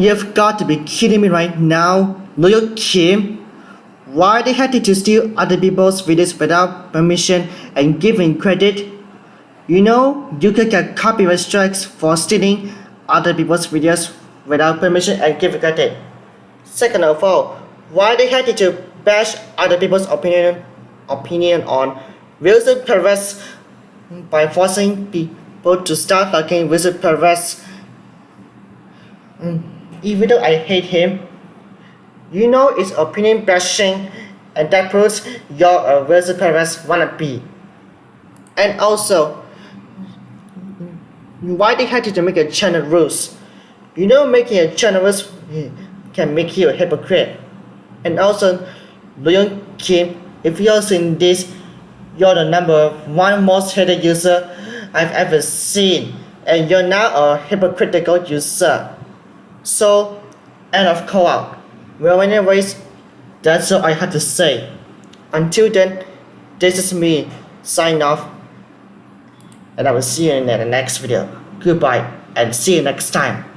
You've got to be kidding me right now, Loyal Kim. Why they had to steal other people's videos without permission and giving credit? You know, you could get copyright strikes for stealing other people's videos without permission and giving credit. Second of all, why they had to bash other people's opinion opinion on Wilson Perez by forcing people to start liking Wilson Perez. Mm, Even though I hate him, you know it's opinion bashing and that proves you're uh, a Wilson Perez wannabe. And also, why they had to make a channel rules? You know making a channel rules can make you a hypocrite. And also, Leon Kim, if you're seeing this, you're the number one most hated user I've ever seen. And you're now a hypocritical user. So, end of out. Well, anyways, that's all I had to say. Until then, this is me, sign off. And I will see you in the next video. Goodbye, and see you next time.